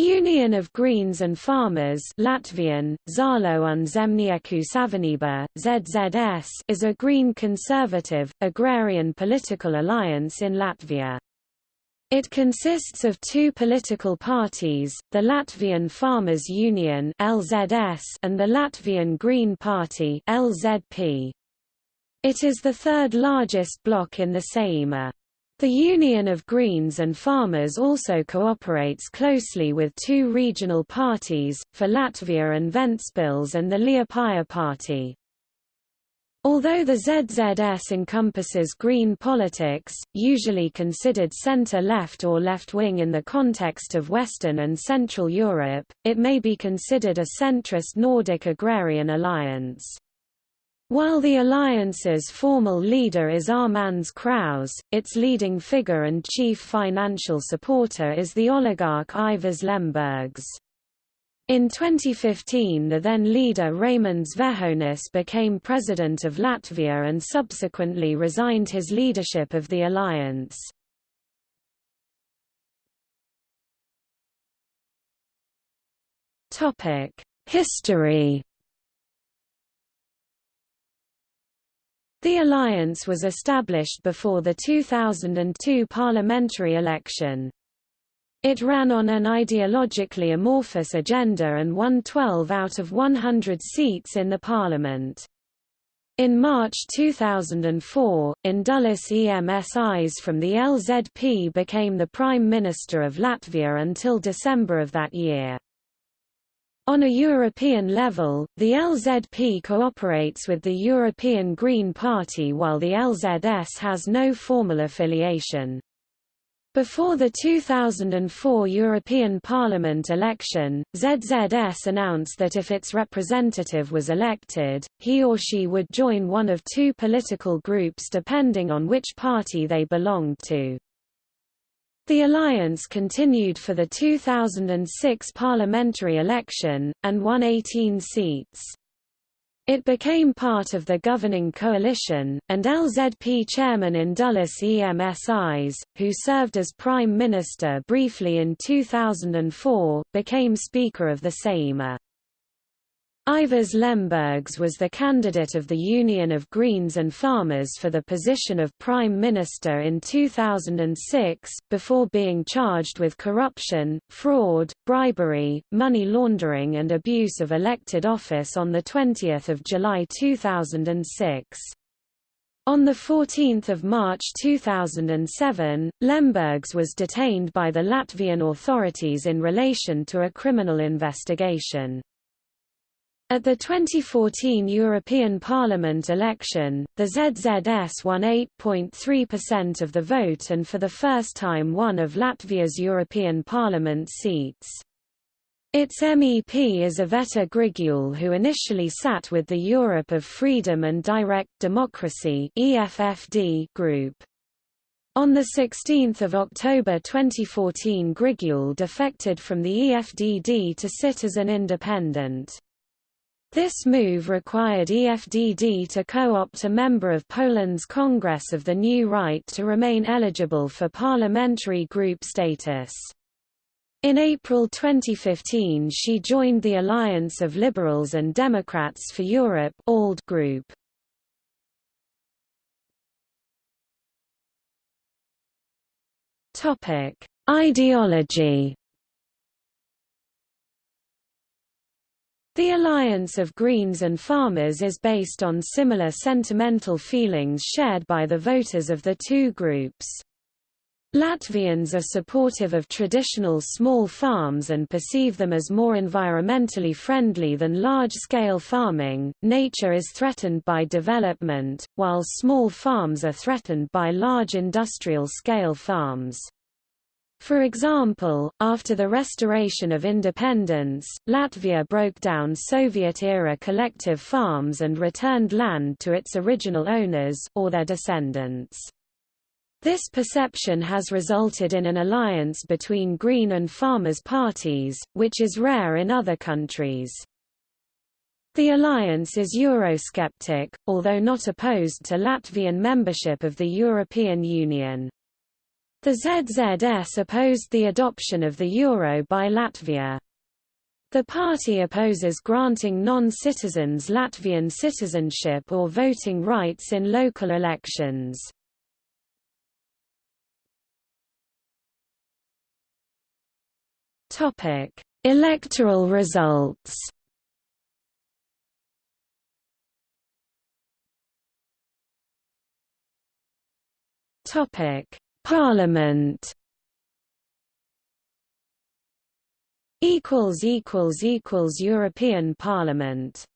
Union of Greens and Farmers Latvian, Zaļo un Zemnieku Savienība, ZZS is a green conservative, agrarian political alliance in Latvia. It consists of two political parties, the Latvian Farmers Union LZS and the Latvian Green Party LZP. It is the third largest bloc in the Saeima. The Union of Greens and Farmers also cooperates closely with two regional parties, for Latvia and Ventspils and the Liepāja Party. Although the ZZS encompasses green politics, usually considered center-left or left-wing in the context of Western and Central Europe, it may be considered a centrist Nordic agrarian alliance. While the alliance's formal leader is Armands Krauze, its leading figure and chief financial supporter is the oligarch Aivars Lembergs. In 2015 the then leader Raimonds Vējonis became president of Latvia and subsequently resigned his leadership of the alliance. History The alliance was established before the 2002 parliamentary election. It ran on an ideologically amorphous agenda and won 12 out of 100 seats in the parliament. In March 2004, Indulis Ēmsis from the LZP became the Prime Minister of Latvia until December of that year. On a European level, the LZP cooperates with the European Green Party while the LZS has no formal affiliation. Before the 2004 European Parliament election, ZZS announced that if its representative was elected, he or she would join one of two political groups depending on which party they belonged to. The alliance continued for the 2006 parliamentary election, and won 18 seats. It became part of the governing coalition, and LZP chairman Indulis Ēmsis, who served as prime minister briefly in 2004, became Speaker of the Saeima. Aivars Lembergs was the candidate of the Union of Greens and Farmers for the position of Prime Minister in 2006, before being charged with corruption, fraud, bribery, money laundering and abuse of elected office on 20 July 2006. On 14 March 2007, Lembergs was detained by the Latvian authorities in relation to a criminal investigation. At the 2014 European Parliament election, the ZZS won 8.3% of the vote and for the first time one of Latvia's European Parliament seats. Its MEP is Iveta Grigule who initially sat with the Europe of Freedom and Direct Democracy group. On 16 October 2014 Grigule defected from the EFDD to sit as an independent. This move required EFDD to co-opt a member of Poland's Congress of the New Right to remain eligible for parliamentary group status. In April 2015 she joined the Alliance of Liberals and Democrats for Europe group. Ideology The alliance of Greens and Farmers is based on similar sentimental feelings shared by the voters of the two groups. Latvians are supportive of traditional small farms and perceive them as more environmentally friendly than large-scale farming. Nature is threatened by development, while small farms are threatened by large industrial-scale farms. For example, after the restoration of independence, Latvia broke down Soviet-era collective farms and returned land to its original owners, or their descendants. This perception has resulted in an alliance between Green and Farmers parties, which is rare in other countries. The alliance is Eurosceptic, although not opposed to Latvian membership of the European Union. The ZZS opposed the adoption of the euro by Latvia. The party opposes granting non-citizens Latvian citizenship or voting rights in local elections. Topic: Electoral results. Topic: Parliament. Equals equals equals European Parliament